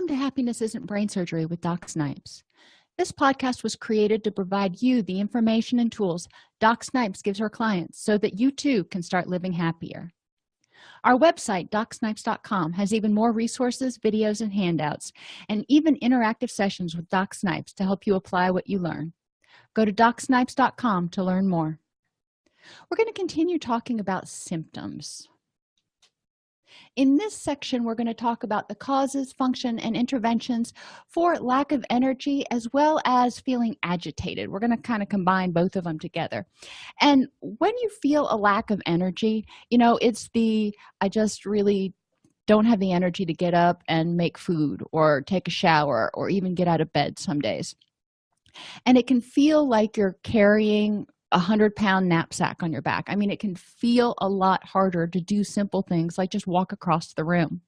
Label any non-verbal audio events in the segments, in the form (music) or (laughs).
welcome to happiness isn't brain surgery with doc snipes. This podcast was created to provide you the information and tools doc snipes gives her clients so that you too can start living happier. Our website docsnipes.com has even more resources videos and handouts and even interactive sessions with doc snipes to help you apply what you learn. Go to docsnipes.com to learn more. We're going to continue talking about symptoms in this section we're going to talk about the causes function and interventions for lack of energy as well as feeling agitated. We're going to kind of combine both of them together. And when you feel a lack of energy you know it's the i just really don't have the energy to get up and make food or take a shower or even get out of bed some days. And it can feel like you're carrying a hundred pound knapsack on your back. I mean it can feel a lot harder to do simple things like just walk across the room.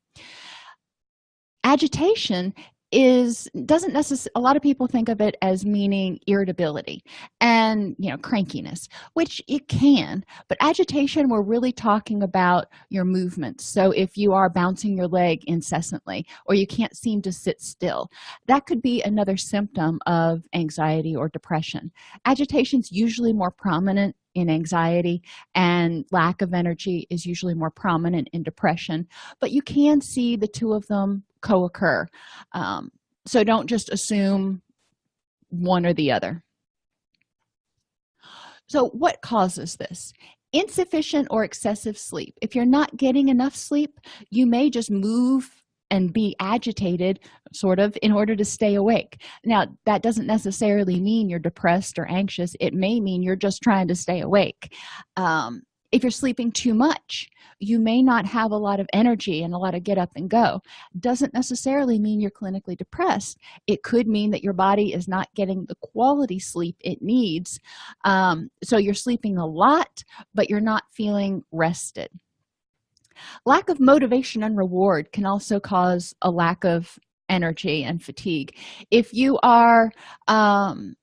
Agitation is doesn't necessarily a lot of people think of it as meaning irritability and you know crankiness which it can but agitation we're really talking about your movements. So if you are bouncing your leg incessantly or you can't seem to sit still that could be another symptom of anxiety or depression. Agitation is usually more prominent in anxiety and lack of energy is usually more prominent in depression but you can see the two of them co-occur. Um, so don't just assume one or the other. So what causes this? Insufficient or excessive sleep. If you're not getting enough sleep you may just move and be agitated sort of in order to stay awake. Now that doesn't necessarily mean you're depressed or anxious. It may mean you're just trying to stay awake. Um, if you're sleeping too much you may not have a lot of energy and a lot of get up and go. Doesn't necessarily mean you're clinically depressed. It could mean that your body is not getting the quality sleep it needs um, so you're sleeping a lot but you're not feeling rested. Lack of motivation and reward can also cause a lack of energy and fatigue. If you are um,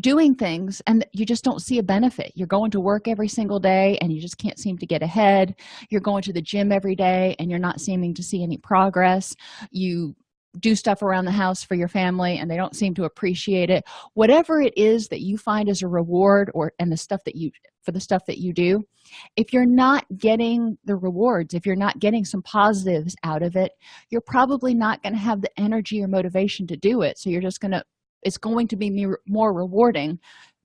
doing things and you just don't see a benefit. You're going to work every single day and you just can't seem to get ahead. You're going to the gym every day and you're not seeming to see any progress. You do stuff around the house for your family and they don't seem to appreciate it. Whatever it is that you find as a reward or and the stuff that you for the stuff that you do if you're not getting the rewards if you're not getting some positives out of it you're probably not going to have the energy or motivation to do it. So you're just going to it's going to be more rewarding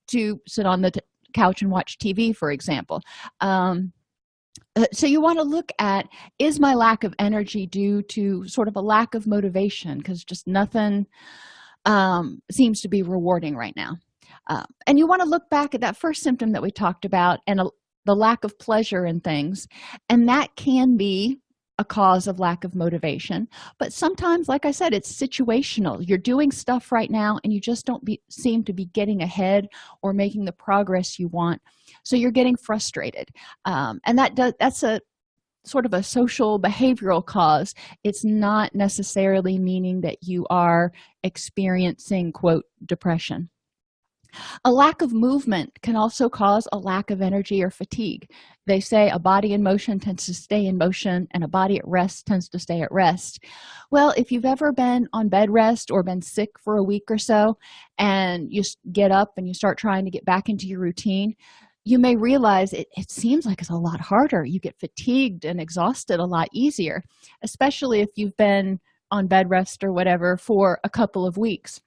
to sit on the couch and watch tv for example. Um, uh, so you want to look at is my lack of energy due to sort of a lack of motivation? Because just nothing um, seems to be rewarding right now. Uh, and you want to look back at that first symptom that we talked about and a, the lack of pleasure in things and that can be a cause of lack of motivation. But sometimes like i said it's situational. You're doing stuff right now and you just don't be, seem to be getting ahead or making the progress you want. So you're getting frustrated. Um, and that does that's a sort of a social behavioral cause. It's not necessarily meaning that you are experiencing quote depression a lack of movement can also cause a lack of energy or fatigue. They say a body in motion tends to stay in motion and a body at rest tends to stay at rest. Well if you've ever been on bed rest or been sick for a week or so and you get up and you start trying to get back into your routine you may realize it, it seems like it's a lot harder. You get fatigued and exhausted a lot easier especially if you've been on bed rest or whatever for a couple of weeks.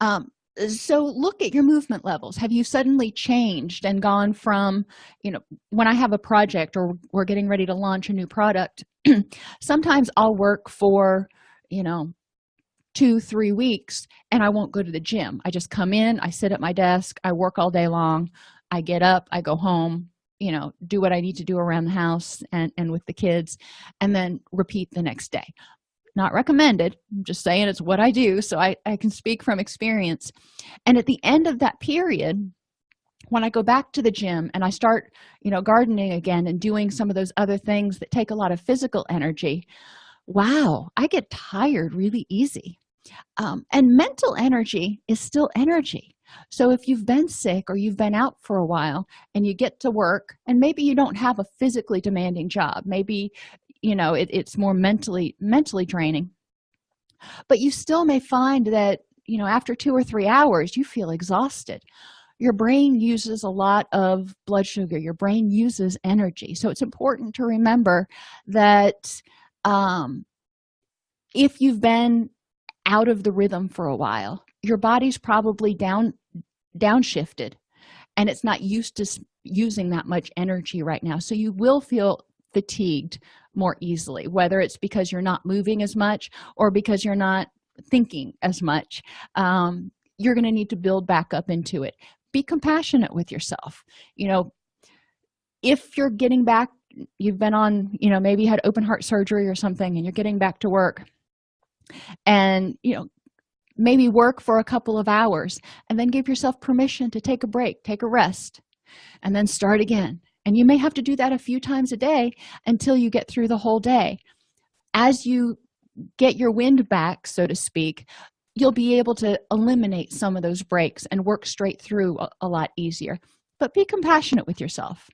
Um, so look at your movement levels. Have you suddenly changed and gone from you know when i have a project or we're getting ready to launch a new product (clears throat) sometimes i'll work for you know two three weeks and i won't go to the gym. I just come in i sit at my desk i work all day long i get up i go home you know do what i need to do around the house and and with the kids and then repeat the next day not recommended. I'm just saying it's what i do so i, I can speak from experience. And at the end of that period when i go back to the gym and i start you know gardening again and doing some of those other things that take a lot of physical energy wow i get tired really easy. Um, and mental energy is still energy. So if you've been sick or you've been out for a while and you get to work and maybe you don't have a physically demanding job maybe you know it, it's more mentally mentally draining. But you still may find that you know after two or three hours you feel exhausted. Your brain uses a lot of blood sugar. Your brain uses energy. So it's important to remember that um, if you've been out of the rhythm for a while your body's probably down downshifted and it's not used to using that much energy right now. So you will feel fatigued more easily whether it's because you're not moving as much or because you're not thinking as much um, you're going to need to build back up into it. Be compassionate with yourself. You know if you're getting back you've been on you know maybe had open heart surgery or something and you're getting back to work and you know maybe work for a couple of hours and then give yourself permission to take a break take a rest and then start again and you may have to do that a few times a day until you get through the whole day. As you get your wind back so to speak you'll be able to eliminate some of those breaks and work straight through a, a lot easier. But be compassionate with yourself.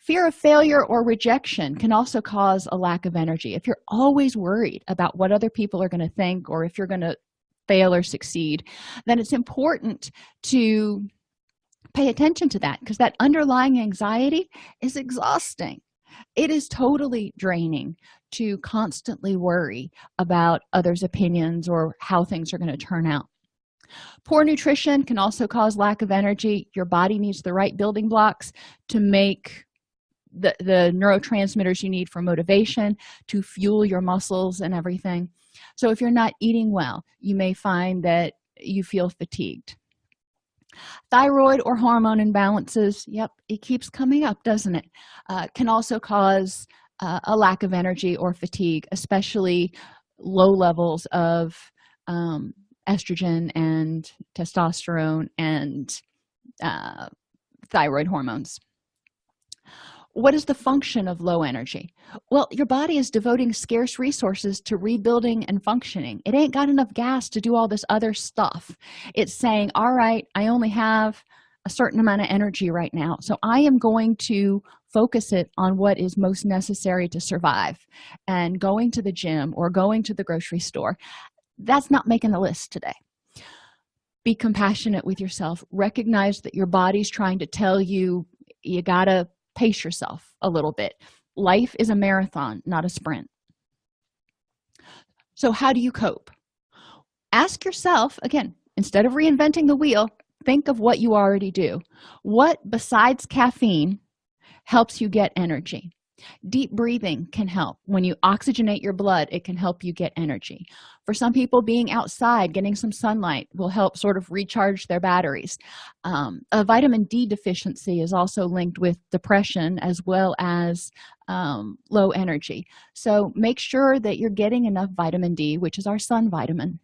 Fear of failure or rejection can also cause a lack of energy. If you're always worried about what other people are going to think or if you're going to fail or succeed then it's important to pay attention to that because that underlying anxiety is exhausting. It is totally draining to constantly worry about others opinions or how things are going to turn out. Poor nutrition can also cause lack of energy. Your body needs the right building blocks to make the, the neurotransmitters you need for motivation to fuel your muscles and everything. So if you're not eating well you may find that you feel fatigued thyroid or hormone imbalances yep it keeps coming up doesn't it? Uh, can also cause uh, a lack of energy or fatigue especially low levels of um, estrogen and testosterone and uh, thyroid hormones what is the function of low energy? Well your body is devoting scarce resources to rebuilding and functioning. It ain't got enough gas to do all this other stuff. It's saying all right i only have a certain amount of energy right now so i am going to focus it on what is most necessary to survive and going to the gym or going to the grocery store. That's not making the list today. Be compassionate with yourself. Recognize that your body's trying to tell you you gotta pace yourself a little bit. Life is a marathon not a sprint. So how do you cope? Ask yourself again instead of reinventing the wheel think of what you already do. What besides caffeine helps you get energy deep breathing can help. When you oxygenate your blood it can help you get energy. For some people being outside getting some sunlight will help sort of recharge their batteries. Um, a vitamin d deficiency is also linked with depression as well as um, low energy. So make sure that you're getting enough vitamin d which is our sun vitamin.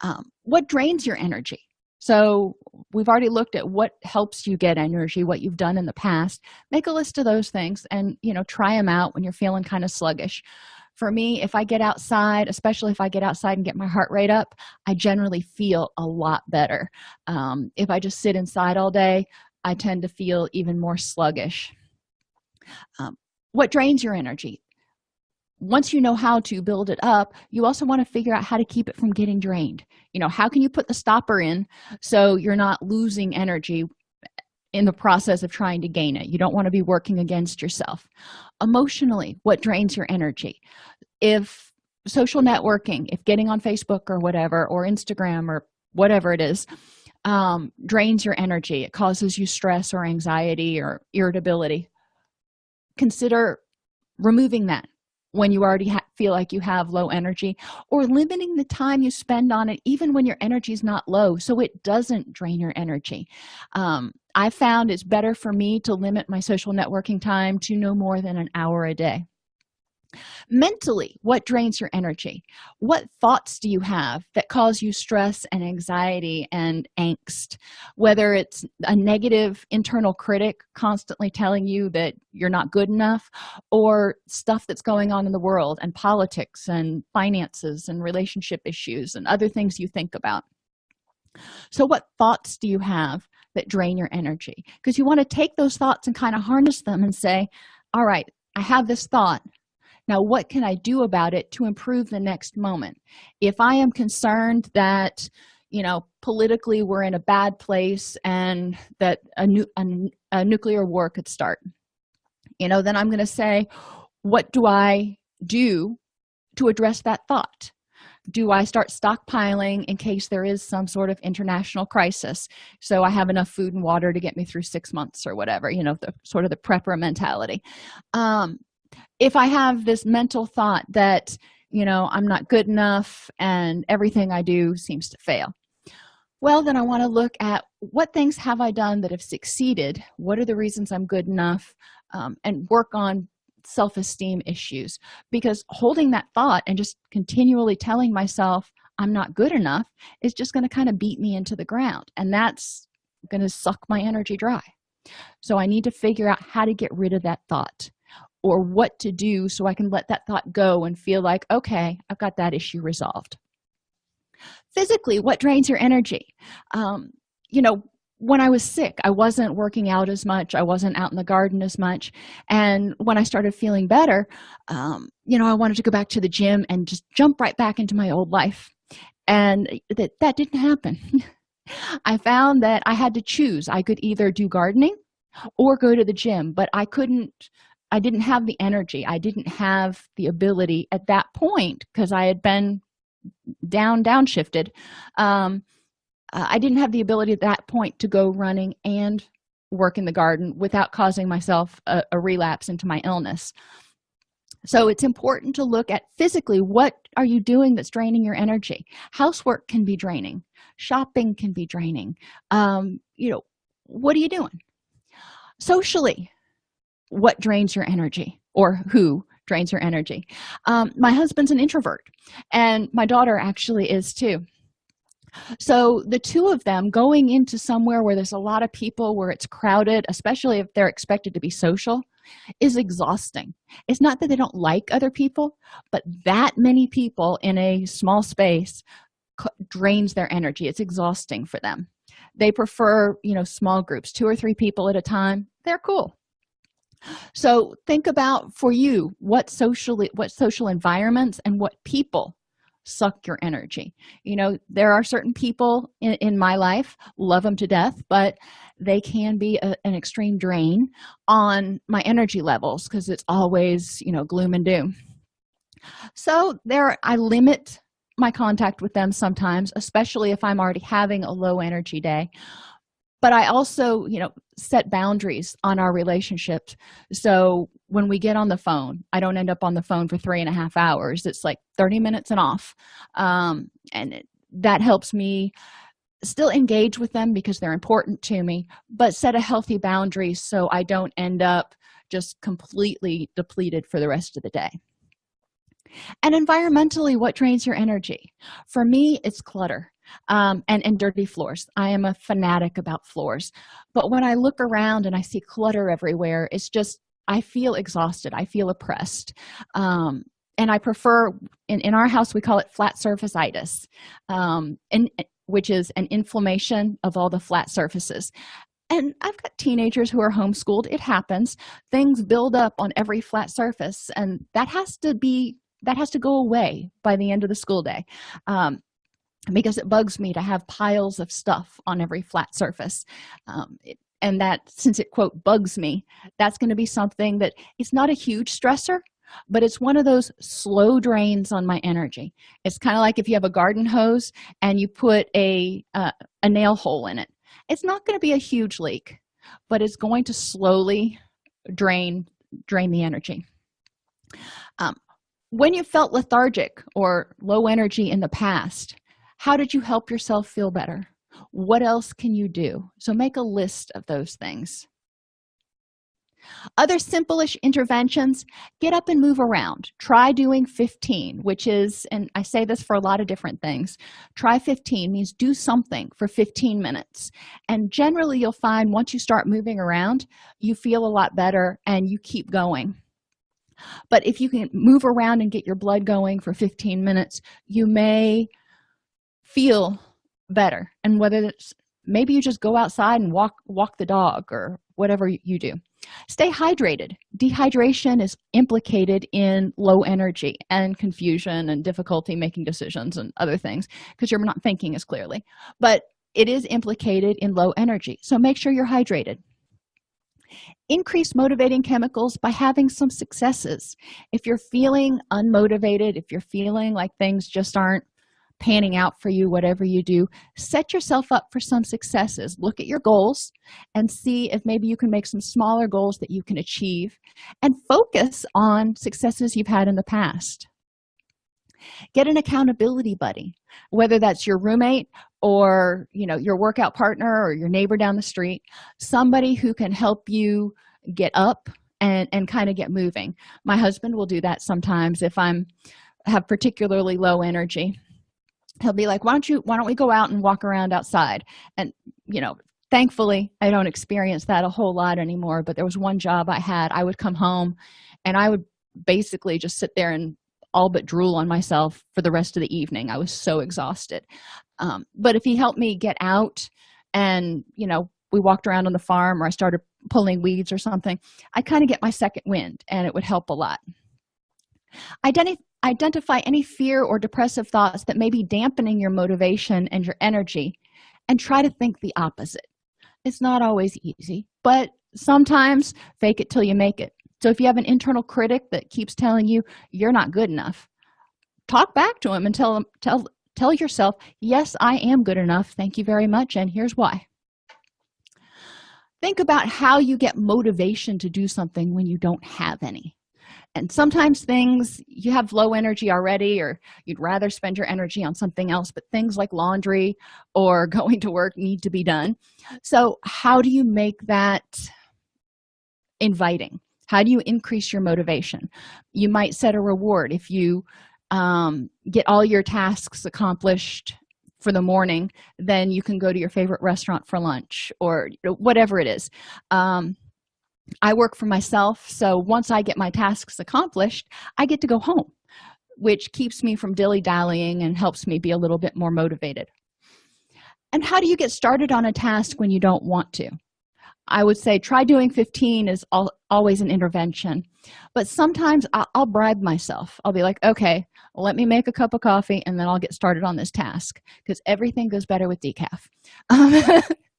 Um, what drains your energy so we've already looked at what helps you get energy what you've done in the past. Make a list of those things and you know try them out when you're feeling kind of sluggish. For me if i get outside especially if i get outside and get my heart rate up i generally feel a lot better. Um, if i just sit inside all day i tend to feel even more sluggish. Um, what drains your energy once you know how to build it up you also want to figure out how to keep it from getting drained. You know how can you put the stopper in so you're not losing energy in the process of trying to gain it? You don't want to be working against yourself. Emotionally what drains your energy? If social networking if getting on facebook or whatever or instagram or whatever it is um, drains your energy it causes you stress or anxiety or irritability consider removing that when you already feel like you have low energy or limiting the time you spend on it even when your energy is not low so it doesn't drain your energy. Um, i found it's better for me to limit my social networking time to no more than an hour a day mentally what drains your energy? What thoughts do you have that cause you stress and anxiety and angst? Whether it's a negative internal critic constantly telling you that you're not good enough or stuff that's going on in the world and politics and finances and relationship issues and other things you think about. So what thoughts do you have that drain your energy? Because you want to take those thoughts and kind of harness them and say all right i have this thought now what can i do about it to improve the next moment? If i am concerned that you know politically we're in a bad place and that a, new, a, a nuclear war could start you know then i'm going to say what do i do to address that thought? Do i start stockpiling in case there is some sort of international crisis? So i have enough food and water to get me through six months or whatever you know the sort of the prepper mentality. Um, if i have this mental thought that you know i'm not good enough and everything i do seems to fail well then i want to look at what things have i done that have succeeded? What are the reasons i'm good enough? Um, and work on self-esteem issues because holding that thought and just continually telling myself i'm not good enough is just going to kind of beat me into the ground and that's going to suck my energy dry. So i need to figure out how to get rid of that thought or what to do so i can let that thought go and feel like okay i've got that issue resolved. Physically what drains your energy? Um, you know when i was sick i wasn't working out as much. I wasn't out in the garden as much. And when i started feeling better um, you know i wanted to go back to the gym and just jump right back into my old life. And that that didn't happen. (laughs) I found that i had to choose. I could either do gardening or go to the gym but i couldn't i didn't have the energy. I didn't have the ability at that point because i had been down downshifted um, uh, i didn't have the ability at that point to go running and work in the garden without causing myself a, a relapse into my illness. So it's important to look at physically what are you doing that's draining your energy? Housework can be draining. Shopping can be draining. Um, you know what are you doing? Socially what drains your energy or who drains your energy. Um, my husband's an introvert and my daughter actually is too. So the two of them going into somewhere where there's a lot of people where it's crowded especially if they're expected to be social is exhausting. It's not that they don't like other people but that many people in a small space drains their energy. It's exhausting for them. They prefer you know small groups two or three people at a time. They're cool so think about for you what socially what social environments and what people suck your energy. You know there are certain people in, in my life love them to death but they can be a, an extreme drain on my energy levels because it's always you know gloom and doom. So there i limit my contact with them sometimes especially if i'm already having a low energy day but i also you know set boundaries on our relationships. So when we get on the phone i don't end up on the phone for three and a half hours. It's like 30 minutes and off. Um, and it, that helps me still engage with them because they're important to me but set a healthy boundary so i don't end up just completely depleted for the rest of the day. And environmentally what drains your energy? For me it's clutter um, and and dirty floors. I am a fanatic about floors. But when i look around and i see clutter everywhere it's just i feel exhausted. I feel oppressed. Um, and i prefer in, in our house we call it flat surface itis um, and which is an inflammation of all the flat surfaces. And i've got teenagers who are homeschooled. It happens. Things build up on every flat surface and that has to be that has to go away by the end of the school day. Um, because it bugs me to have piles of stuff on every flat surface. Um, it, and that since it quote bugs me that's going to be something that it's not a huge stressor but it's one of those slow drains on my energy. It's kind of like if you have a garden hose and you put a uh, a nail hole in it. It's not going to be a huge leak but it's going to slowly drain drain the energy. Um, when you felt lethargic or low energy in the past how did you help yourself feel better? What else can you do? So make a list of those things. Other simple-ish interventions get up and move around. Try doing 15 which is and i say this for a lot of different things try 15 means do something for 15 minutes. And generally you'll find once you start moving around you feel a lot better and you keep going. But if you can move around and get your blood going for 15 minutes you may feel better. And whether it's maybe you just go outside and walk walk the dog or whatever you do. Stay hydrated. Dehydration is implicated in low energy and confusion and difficulty making decisions and other things because you're not thinking as clearly. But it is implicated in low energy. So make sure you're hydrated. Increase motivating chemicals by having some successes. If you're feeling unmotivated if you're feeling like things just aren't panning out for you whatever you do set yourself up for some successes. Look at your goals and see if maybe you can make some smaller goals that you can achieve and focus on successes you've had in the past. Get an accountability buddy whether that's your roommate or you know your workout partner or your neighbor down the street somebody who can help you get up and and kind of get moving. My husband will do that sometimes if i'm have particularly low energy he'll be like why don't you why don't we go out and walk around outside? And you know thankfully i don't experience that a whole lot anymore but there was one job i had. I would come home and i would basically just sit there and all but drool on myself for the rest of the evening. I was so exhausted. Um, but if he helped me get out and you know we walked around on the farm or i started pulling weeds or something i kind of get my second wind and it would help a lot. Identi identify any fear or depressive thoughts that may be dampening your motivation and your energy and try to think the opposite. It's not always easy but sometimes fake it till you make it. So if you have an internal critic that keeps telling you you're not good enough talk back to him and tell him tell tell yourself yes i am good enough. Thank you very much and here's why. Think about how you get motivation to do something when you don't have any and sometimes things you have low energy already or you'd rather spend your energy on something else but things like laundry or (laughs) going to work need to be done. So how do you make that inviting? How do you increase your motivation? You might set a reward. If you um, get all your tasks accomplished for the morning then you can go to your favorite restaurant for lunch or whatever it is. Um, i work for myself so once i get my tasks accomplished i get to go home which keeps me from dilly-dallying and helps me be a little bit more motivated. And how do you get started on a task when you don't want to? I would say try doing 15 is all, always an intervention but sometimes I'll, I'll bribe myself. I'll be like okay let me make a cup of coffee and then i'll get started on this task because everything goes better with decaf. Um, (laughs)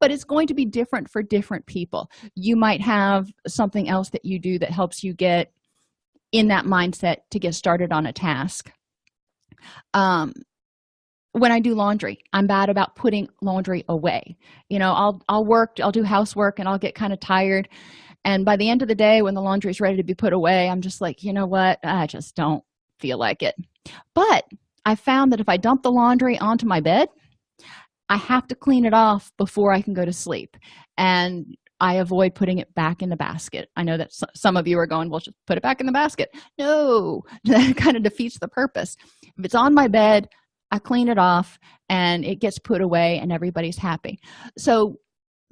but it's going to be different for different people. You might have something else that you do that helps you get in that mindset to get started on a task. Um when i do laundry i'm bad about putting laundry away. You know i'll i'll work i'll do housework and i'll get kind of tired. And by the end of the day when the laundry is ready to be put away i'm just like you know what? I just don't feel like it. But i found that if i dump the laundry onto my bed i have to clean it off before i can go to sleep. And i avoid putting it back in the basket. I know that some of you are going well just put it back in the basket. No (laughs) that kind of defeats the purpose. If it's on my bed i clean it off and it gets put away and everybody's happy. So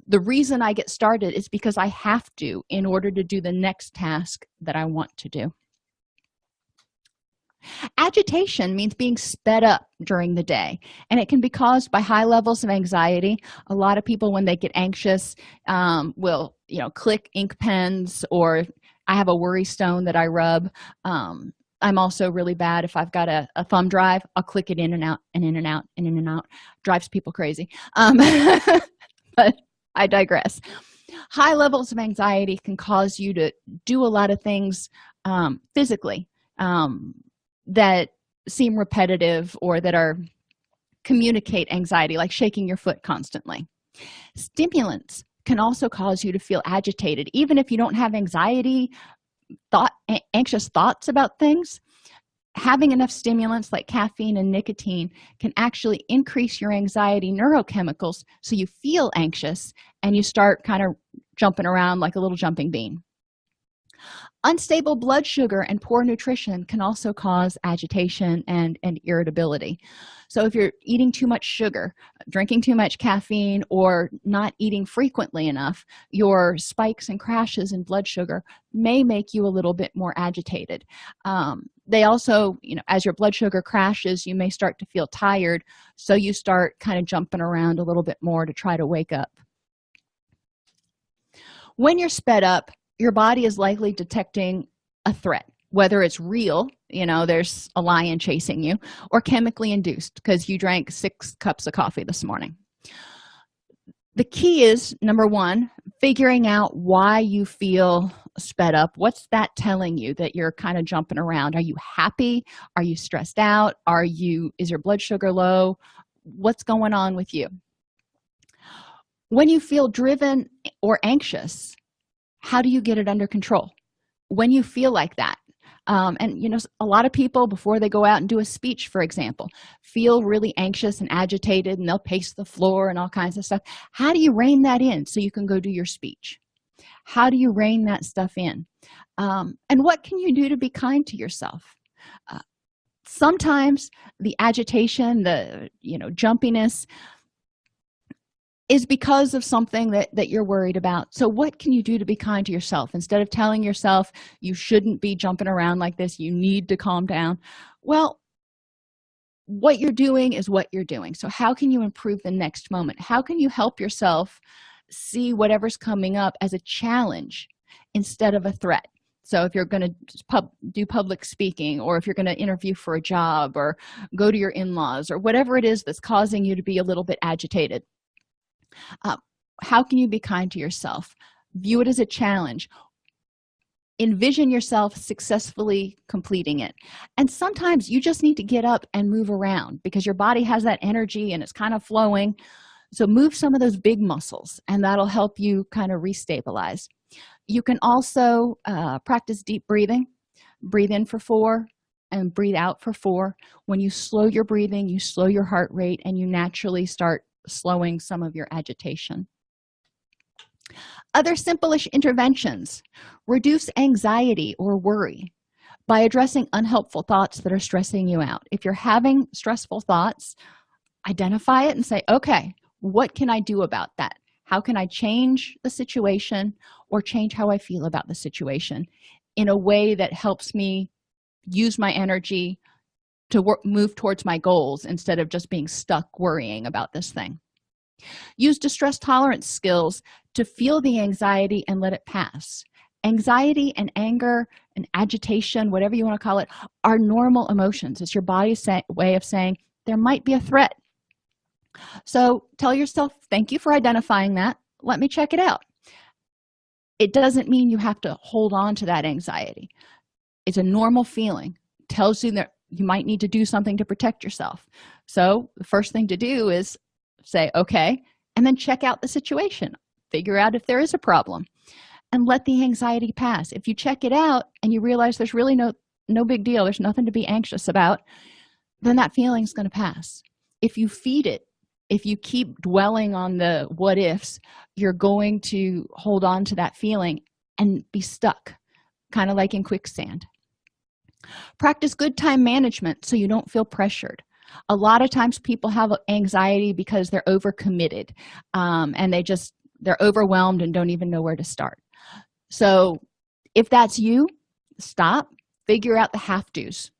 the reason i get started is because i have to in order to do the next task that i want to do agitation means being sped up during the day and it can be caused by high levels of anxiety. A lot of people when they get anxious um, will you know click ink pens or i have a worry stone that i rub. Um, i'm also really bad. If i've got a, a, thumb drive i'll click it in and out and in and out and in and out. Drives people crazy. Um, (laughs) but i digress. High levels of anxiety can cause you to do a lot of things um, physically. Um, that seem repetitive or that are communicate anxiety like shaking your foot constantly. Stimulants can also cause you to feel agitated. Even if you don't have anxiety thought anxious thoughts about things having enough stimulants like caffeine and nicotine can actually increase your anxiety neurochemicals so you feel anxious and you start kind of jumping around like a little jumping bean unstable blood sugar and poor nutrition can also cause agitation and and irritability. So if you're eating too much sugar drinking too much caffeine or not eating frequently enough your spikes and crashes in blood sugar may make you a little bit more agitated. Um, they also you know as your blood sugar crashes you may start to feel tired so you start kind of jumping around a little bit more to try to wake up. When you're sped up your body is likely detecting a threat whether it's real you know there's a lion chasing you or chemically induced because you drank six cups of coffee this morning. The key is number one figuring out why you feel sped up. What's that telling you that you're kind of jumping around? Are you happy? Are you stressed out? Are you is your blood sugar low? What's going on with you? When you feel driven or anxious how do you get it under control? When you feel like that. Um, and you know a lot of people before they go out and do a speech for example feel really anxious and agitated and they'll pace the floor and all kinds of stuff. How do you rein that in so you can go do your speech? How do you rein that stuff in? Um, and what can you do to be kind to yourself? Uh, sometimes the agitation the you know jumpiness is because of something that that you're worried about. So what can you do to be kind to yourself? Instead of telling yourself you shouldn't be jumping around like this you need to calm down well what you're doing is what you're doing. So how can you improve the next moment? How can you help yourself see whatever's coming up as a challenge instead of a threat? So if you're going to pub, do public speaking or if you're going to interview for a job or go to your in-laws or whatever it is that's causing you to be a little bit agitated uh, how can you be kind to yourself? View it as a challenge. Envision yourself successfully completing it. And sometimes you just need to get up and move around because your body has that energy and it's kind of flowing. So move some of those big muscles and that'll help you kind of restabilize. You can also uh, practice deep breathing. Breathe in for four and breathe out for four. When you slow your breathing you slow your heart rate and you naturally start slowing some of your agitation. Other simple-ish interventions. Reduce anxiety or worry by addressing unhelpful thoughts that are stressing you out. If you're having stressful thoughts identify it and say okay what can i do about that? How can i change the situation or change how i feel about the situation in a way that helps me use my energy to work, move towards my goals instead of just being stuck worrying about this thing. Use distress tolerance skills to feel the anxiety and let it pass. Anxiety and anger and agitation whatever you want to call it are normal emotions. It's your body's way of saying there might be a threat. So tell yourself thank you for identifying that. Let me check it out. It doesn't mean you have to hold on to that anxiety. It's a normal feeling. Tells you that you might need to do something to protect yourself. So the first thing to do is say okay and then check out the situation. Figure out if there is a problem and let the anxiety pass. If you check it out and you realize there's really no no big deal there's nothing to be anxious about then that feeling is going to pass. If you feed it if you keep dwelling on the what ifs you're going to hold on to that feeling and be stuck kind of like in quicksand practice good time management so you don't feel pressured. A lot of times people have anxiety because they're overcommitted um, and they just they're overwhelmed and don't even know where to start. So if that's you stop figure out the have to's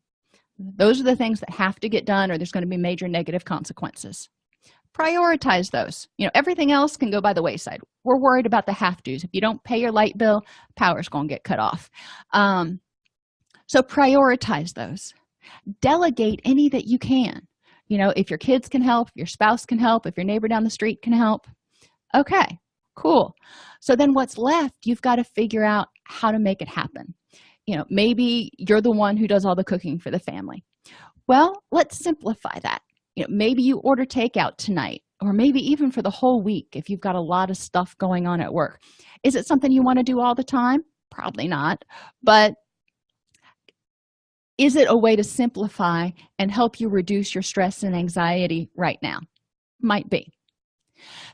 those are the things that have to get done or there's going to be major negative consequences. Prioritize those. You know everything else can go by the wayside. We're worried about the have to's if you don't pay your light bill power's going to get cut off. Um, so prioritize those. Delegate any that you can. You know if your kids can help your spouse can help if your neighbor down the street can help. Okay cool. So then what's left you've got to figure out how to make it happen. You know maybe you're the one who does all the cooking for the family. Well let's simplify that. You know maybe you order takeout tonight or maybe even for the whole week if you've got a lot of stuff going on at work. Is it something you want to do all the time? Probably not but is it a way to simplify and help you reduce your stress and anxiety right now? Might be.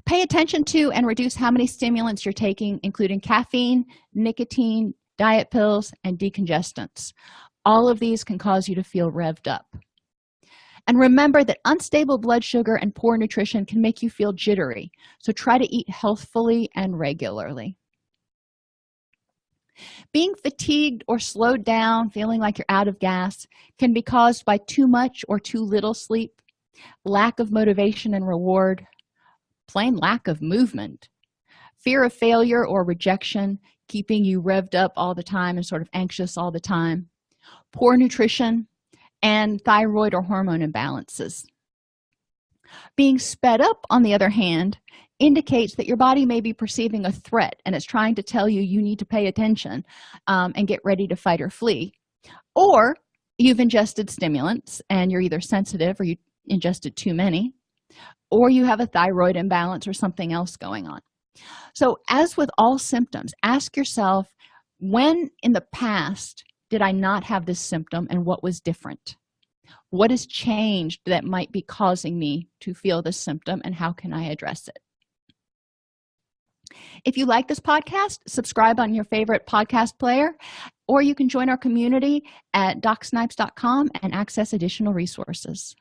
Pay attention to and reduce how many stimulants you're taking including caffeine nicotine diet pills and decongestants. All of these can cause you to feel revved up. And remember that unstable blood sugar and poor nutrition can make you feel jittery. So try to eat healthfully and regularly being fatigued or slowed down feeling like you're out of gas can be caused by too much or too little sleep lack of motivation and reward plain lack of movement fear of failure or rejection keeping you revved up all the time and sort of anxious all the time poor nutrition and thyroid or hormone imbalances being sped up on the other hand indicates that your body may be perceiving a threat and it's trying to tell you you need to pay attention um, and get ready to fight or flee. Or you've ingested stimulants and you're either sensitive or you ingested too many or you have a thyroid imbalance or something else going on. So as with all symptoms ask yourself when in the past did i not have this symptom and what was different what has changed that might be causing me to feel this symptom and how can i address it? If you like this podcast subscribe on your favorite podcast player or you can join our community at docsnipes.com and access additional resources